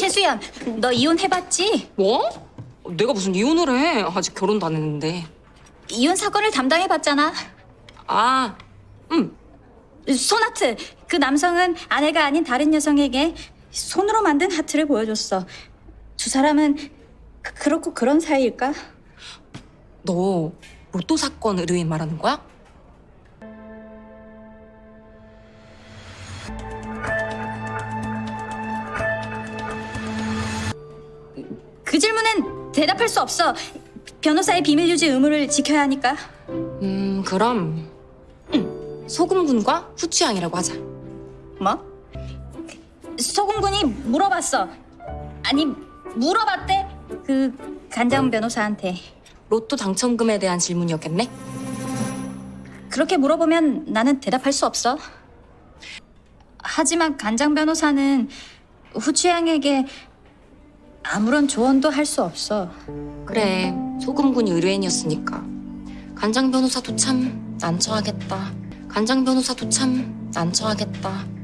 최수연, 너 이혼해봤지? 뭐? 내가 무슨 이혼을 해? 아직 결혼도 안 했는데. 이혼 사건을 담당해봤잖아. 아, 응. 손하트, 그 남성은 아내가 아닌 다른 여성에게 손으로 만든 하트를 보여줬어. 두 사람은 그, 그렇고 그런 사이일까? 너 로또 사건 의뢰인 말하는 거야? 그 질문엔 대답할 수 없어. 변호사의 비밀 유지 의무를 지켜야 하니까. 음, 그럼 응. 소금군과 후추향이라고 하자. 뭐? 소금군이 물어봤어. 아니, 물어봤대. 그 간장 변호사한테. 로또 당첨금에 대한 질문이었겠네? 그렇게 물어보면 나는 대답할 수 없어. 하지만 간장 변호사는 후추양에게 아무런 조언도 할 수 없어. 그래, 소금군이 의뢰인이었으니까. 간장 변호사도 참 난처하겠다. 간장 변호사도 참 난처하겠다.